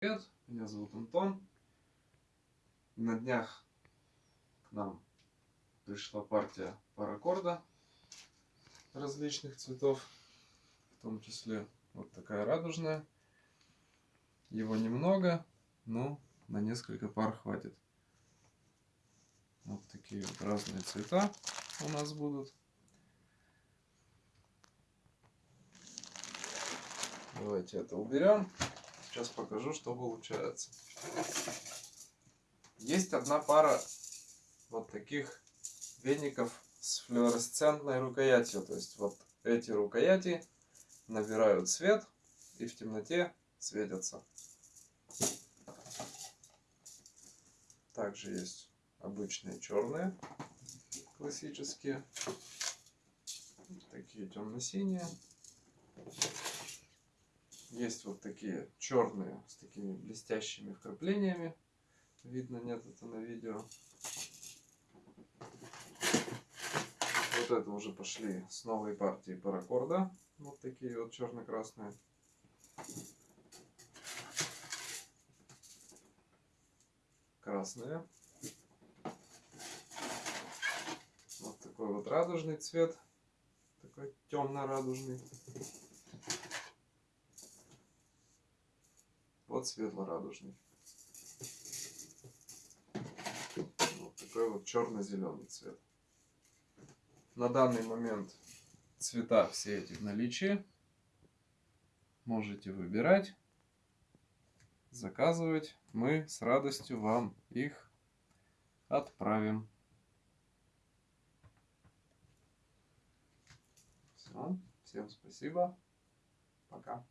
Привет, меня зовут Антон. На днях к нам пришла партия паракорда различных цветов, в том числе вот такая радужная. Его немного, но на несколько пар хватит. Вот такие вот разные цвета у нас будут. Давайте это уберем. Сейчас покажу, что получается. Есть одна пара вот таких веников с флуоресцентной рукоятью. То есть вот эти рукояти набирают свет и в темноте светятся. Также есть обычные черные, классические. Такие темно-синие. Есть вот такие черные с такими блестящими вкраплениями. Видно, нет это на видео. Вот это уже пошли с новой партии паракорда. Вот такие вот черно-красные. Красные. Вот такой вот радужный цвет. Такой темно-радужный. Вот светло-радужный. Вот такой вот черно-зеленый цвет. На данный момент цвета все эти в наличии. Можете выбирать, заказывать. Мы с радостью вам их отправим. Все. Всем спасибо. Пока.